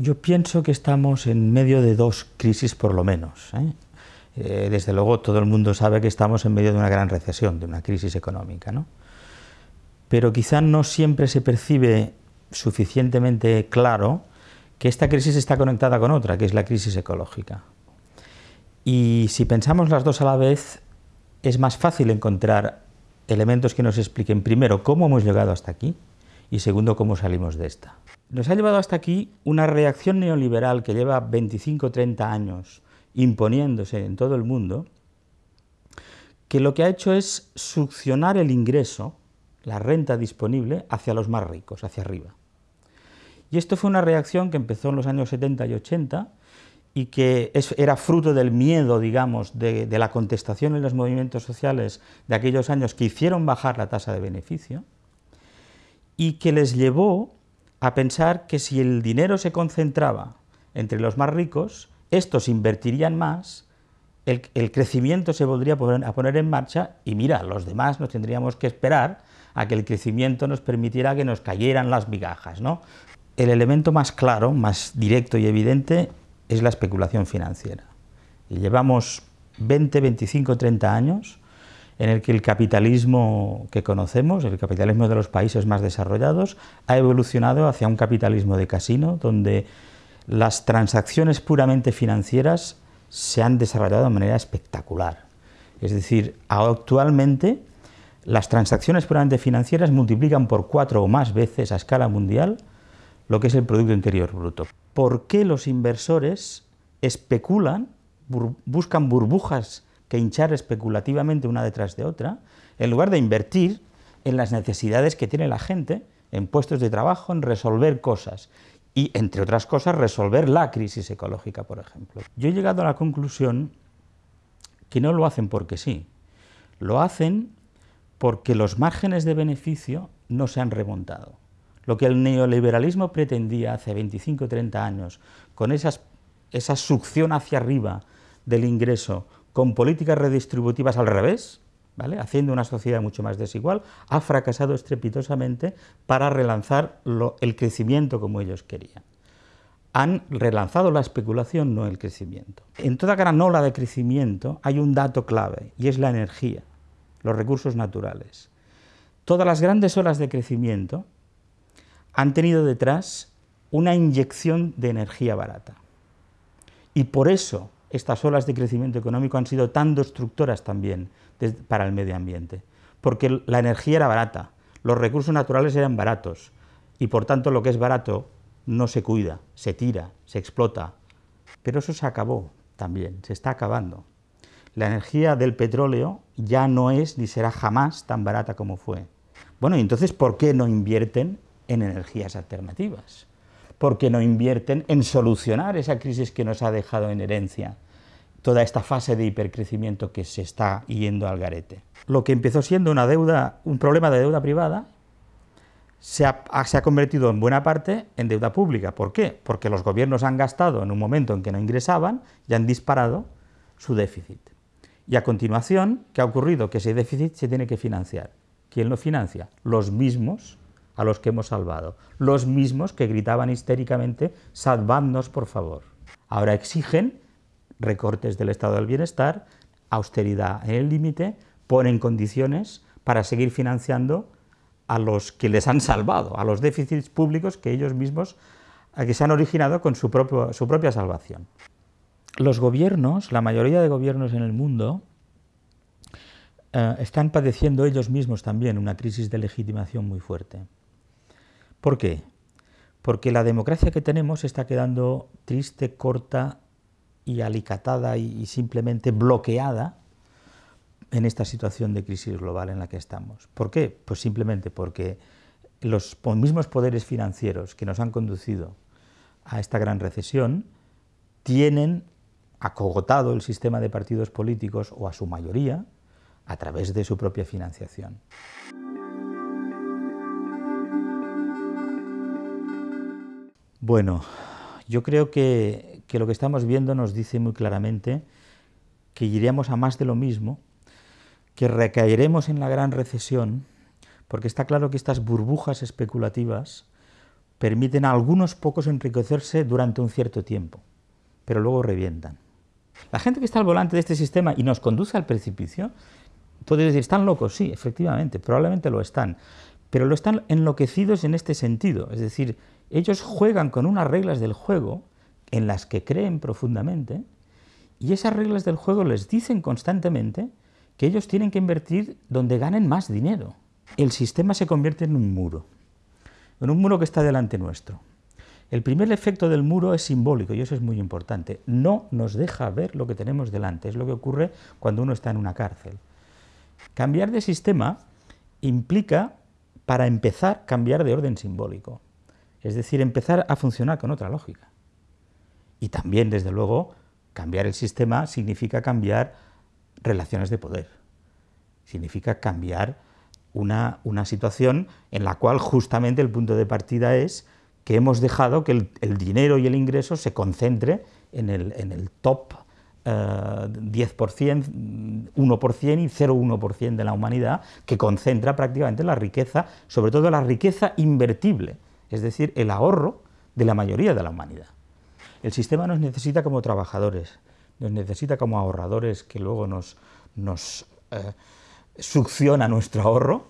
Yo pienso que estamos en medio de dos crisis por lo menos. ¿eh? Eh, desde luego todo el mundo sabe que estamos en medio de una gran recesión, de una crisis económica. Pero quizá no siempre se percibe suficientemente claro que esta crisis está conectada con otra, que es la crisis ecológica. Y si pensamos las dos a la vez, es más fácil encontrar elementos que nos expliquen, primero, cómo hemos llegado hasta aquí, y segundo, cómo salimos de esta. Nos ha llevado hasta aquí una reacción neoliberal que lleva 25 30 años imponiéndose en todo el mundo, que lo que ha hecho es succionar el ingreso, la renta disponible, hacia los más ricos, hacia arriba. Y esto fue una reacción que empezó en los años 70 y 80 y que era fruto del miedo, digamos, de, de, la contestación en los movimientos sociales de aquellos años que hicieron bajar la tasa de beneficio y que les llevó a pensar que si el dinero se concentraba entre los más ricos, estos invertirían más, el, crecimiento se volvería poner, a poner en marcha y mira, los demás nos tendríamos que esperar a que el crecimiento nos permitiera que nos cayeran las migajas, ¿no? El elemento más claro, más directo y evidente es la especulación financiera. Y llevamos 20, 25, 30 años en el que el capitalismo que conocemos, el capitalismo de los países más desarrollados, ha evolucionado hacia un capitalismo de casino, donde las transacciones puramente financieras se han desarrollado de manera espectacular. Es decir, actualmente las transacciones puramente financieras multiplican por cuatro o más veces a escala mundial lo que es el Producto Interior Bruto. ¿Por qué los inversores especulan, buscan burbujas que hinchar especulativamente una detrás de otra, en lugar de invertir en las necesidades que tiene la gente, en puestos de trabajo, en resolver cosas, y, entre otras cosas, resolver la crisis ecológica, por ejemplo. Yo he llegado a la conclusión que no lo hacen porque sí, lo hacen porque los márgenes de beneficio no se han remontado. Lo que el neoliberalismo pretendía hace 25 o 30 años, con esas, esa succión hacia arriba del ingreso, con políticas redistributivas al revés, haciendo una sociedad mucho más desigual, ha fracasado estrepitosamente para relanzar el crecimiento como ellos querían. Han relanzado la especulación, no el crecimiento. En toda gran ola de crecimiento hay un dato clave, y es la energía, los recursos naturales. Todas las grandes olas de crecimiento han tenido detrás una inyección de energía barata. Y por eso estas olas de crecimiento económico han sido tan destructoras también para el medio ambiente, porque la energía era barata, los recursos naturales eran baratos, y por tanto lo que es barato no se cuida, se tira, se explota. Pero eso se acabó también, se está acabando. La energía del petróleo ya no es ni será jamás tan barata como fue. Bueno, y entonces, ¿por qué no invierten en energías alternativas, porque no invierten en solucionar esa crisis que nos ha dejado en herencia toda esta fase de hipercrecimiento que se está yendo al garete. Lo que empezó siendo una deuda, un problema de deuda privada, se ha, se ha, convertido en buena parte en deuda pública. ¿Por qué? Porque los gobiernos han gastado en un momento en que no ingresaban y han disparado su déficit. Y a continuación, ¿qué ha ocurrido? Que ese déficit se tiene que financiar. ¿Quién lo financia? Los mismos a los que hemos salvado, los mismos que gritaban histéricamente, salvadnos por favor. Ahora exigen recortes del estado del bienestar, austeridad en el límite, ponen condiciones para seguir financiando a los que les han salvado, a los déficits públicos que ellos mismos que se han originado con su, propio, su propia salvación. Los gobiernos, la mayoría de gobiernos en el mundo, eh, están padeciendo ellos mismos también una crisis de legitimación muy fuerte. ¿Por qué? Porque la democracia que tenemos está quedando triste, corta y alicatada y, simplemente bloqueada en esta situación de crisis global en la que estamos. ¿Por qué? Pues simplemente porque los mismos poderes financieros que nos han conducido a esta gran recesión tienen acogotado el sistema de partidos políticos, o a su mayoría, a través de su propia financiación. Bueno, yo creo que, lo que estamos viendo nos dice muy claramente que iríamos a más de lo mismo, que recaeremos en la gran recesión, porque está claro que estas burbujas especulativas permiten a algunos pocos enriquecerse durante un cierto tiempo, pero luego revientan. La gente que está al volante de este sistema y nos conduce al precipicio, puede ¿están locos? Sí, efectivamente, probablemente lo están, pero lo están enloquecidos en este sentido, es decir, ellos juegan con unas reglas del juego en las que creen profundamente, y esas reglas del juego les dicen constantemente que ellos tienen que invertir donde ganen más dinero. El sistema se convierte en un muro, en un muro que está delante nuestro. El primer efecto del muro es simbólico y eso es muy importante. No nos deja ver lo que tenemos delante, es lo que ocurre cuando uno está en una cárcel. Cambiar de sistema implica, para empezar, cambiar de orden simbólico, es decir, empezar a funcionar con otra lógica. Y también, desde luego, cambiar el sistema significa cambiar relaciones de poder, significa cambiar una, situación en la cual justamente el punto de partida es que hemos dejado que el, dinero y el ingreso se concentre en el, en el top 10%, eh, 1% y 0,1% de la humanidad, que concentra prácticamente la riqueza, sobre todo la riqueza invertible, es decir, el ahorro de la mayoría de la humanidad. El sistema nos necesita como trabajadores, nos necesita como ahorradores que luego nos, eh, succiona nuestro ahorro,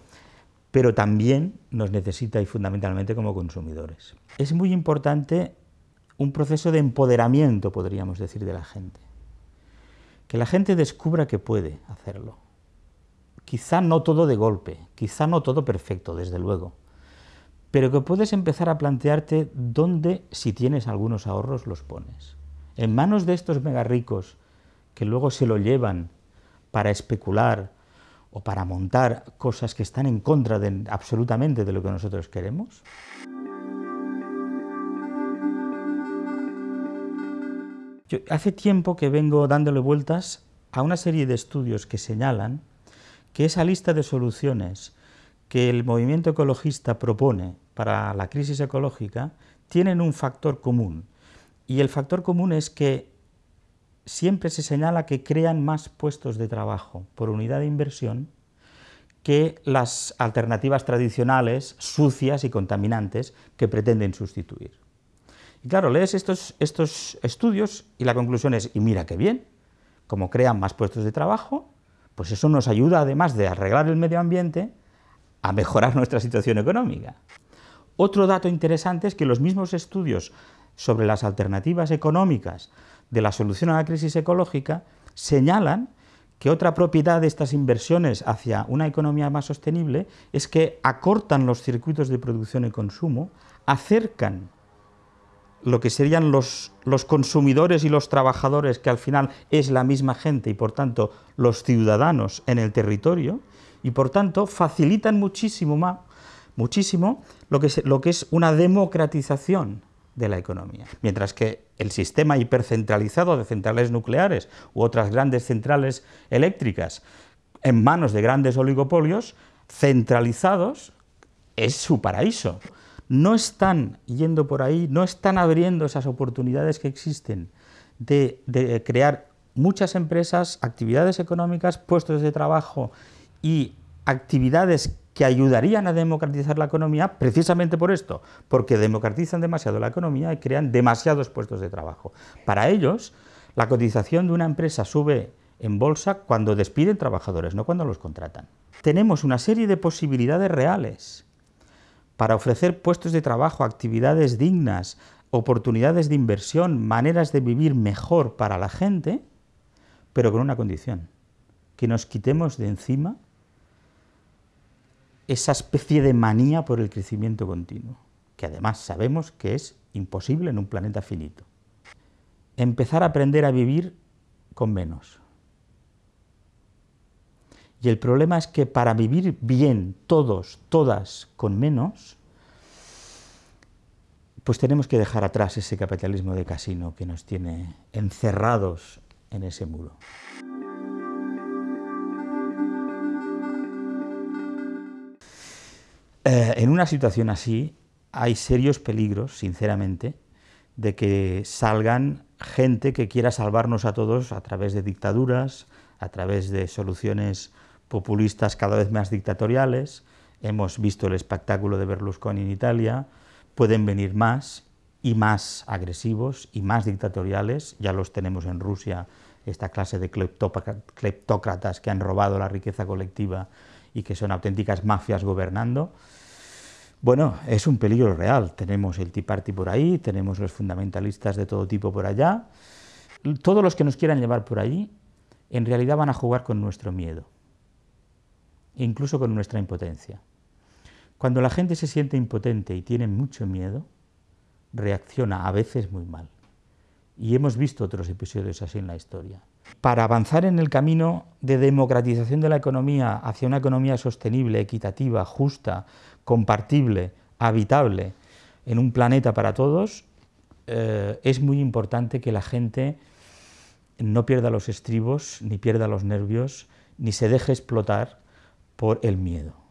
pero también nos necesita y fundamentalmente como consumidores. Es muy importante un proceso de empoderamiento, podríamos decir, de la gente. Que la gente descubra que puede hacerlo. Quizá no todo de golpe, quizá no todo perfecto, desde luego, pero que puedes empezar a plantearte dónde, si tienes algunos ahorros, los pones. En manos de estos mega ricos, que luego se lo llevan para especular o para montar cosas que están en contra absolutamente de lo que nosotros queremos. Yo hace tiempo que vengo dándole vueltas a una serie de estudios que señalan que esa lista de soluciones que el movimiento ecologista propone para la crisis ecológica tienen un factor común, y el factor común es que siempre se señala que crean más puestos de trabajo por unidad de inversión que las alternativas tradicionales, sucias y contaminantes, que pretenden sustituir. Y claro, lees estos, estos estudios y la conclusión es, y mira qué bien, como crean más puestos de trabajo, pues eso nos ayuda, además de arreglar el medio ambiente, a mejorar nuestra situación económica. Otro dato interesante es que los mismos estudios sobre las alternativas económicas de la solución a la crisis ecológica señalan que otra propiedad de estas inversiones hacia una economía más sostenible es que acortan los circuitos de producción y consumo, acercan lo que serían los, los, consumidores y los trabajadores, que al final es la misma gente y por tanto los ciudadanos en el territorio, y por tanto facilitan muchísimo más, muchísimo lo que, lo que es una democratización de la economía. Mientras que el sistema hipercentralizado de centrales nucleares u otras grandes centrales eléctricas en manos de grandes oligopolios, centralizados, es su paraíso. No están yendo por ahí, no están abriendo esas oportunidades que existen de, crear muchas empresas, actividades económicas, puestos de trabajo y actividades que ayudarían a democratizar la economía precisamente por esto, porque democratizan demasiado la economía y crean demasiados puestos de trabajo. Para ellos, la cotización de una empresa sube en bolsa cuando despiden trabajadores, no cuando los contratan. Tenemos una serie de posibilidades reales para ofrecer puestos de trabajo, actividades dignas, oportunidades de inversión, maneras de vivir mejor para la gente, pero con una condición, que nos quitemos de encima esa especie de manía por el crecimiento continuo, que además sabemos que es imposible en un planeta finito. Empezar a aprender a vivir con menos. Y el problema es que para vivir bien todos, todas, con menos, pues tenemos que dejar atrás ese capitalismo de casino que nos tiene encerrados en ese muro. Eh, en una situación así hay serios peligros, sinceramente, de que salgan gente que quiera salvarnos a todos a través de dictaduras, a través de soluciones populistas cada vez más dictatoriales. Hemos visto el espectáculo de Berlusconi en Italia, pueden venir más y más agresivos y más dictatoriales, ya los tenemos en Rusia, esta clase de cleptócratas que han robado la riqueza colectiva y que son auténticas mafias gobernando, bueno, es un peligro real. Tenemos el Tea Party por ahí, tenemos los fundamentalistas de todo tipo por allá. Todos los que nos quieran llevar por ahí, en realidad van a jugar con nuestro miedo, incluso con nuestra impotencia. Cuando la gente se siente impotente y tiene mucho miedo, reacciona a veces muy mal. Y hemos visto otros episodios así en la historia. Para avanzar en el camino de democratización de la economía hacia una economía sostenible, equitativa, justa, compartible, habitable, en un planeta para todos, eh, es muy importante que la gente no pierda los estribos, ni pierda los nervios, ni se deje explotar por el miedo.